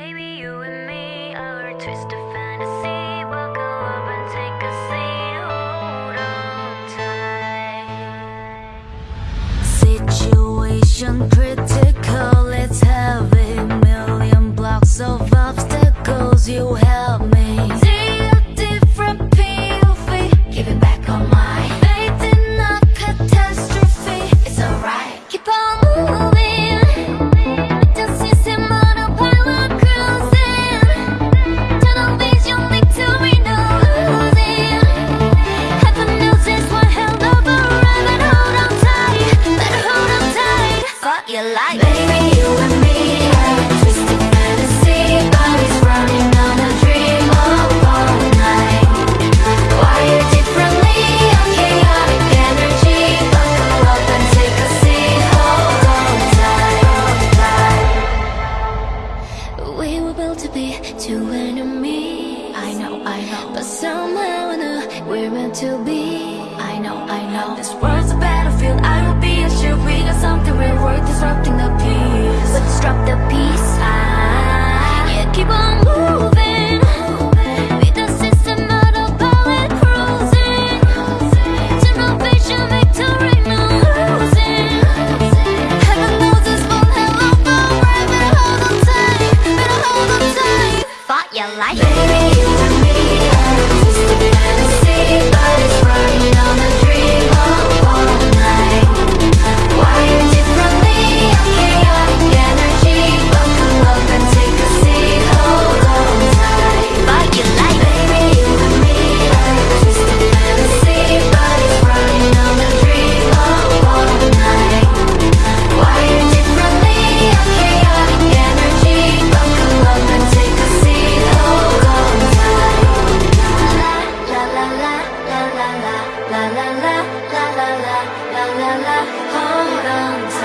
Baby, you and me a twist of fantasy. Up and take a seat. Hold on tight. Situation critical, your life, baby, you and me are a twisted fantasy. Bodies running on a dream of all night. Wired differently, a chaotic energy. Buckle up and take a seat. Hold on tight. We were built to be two enemies. I know, I know. But somehow I we're meant to be. I know, I know. This world's a battlefield. But the yeah, keep on moving. With the system cruising. Vision. Heaven knows this. Better hold on tight, hold on tight. Your life, baby. la la, hold on oh, oh, oh.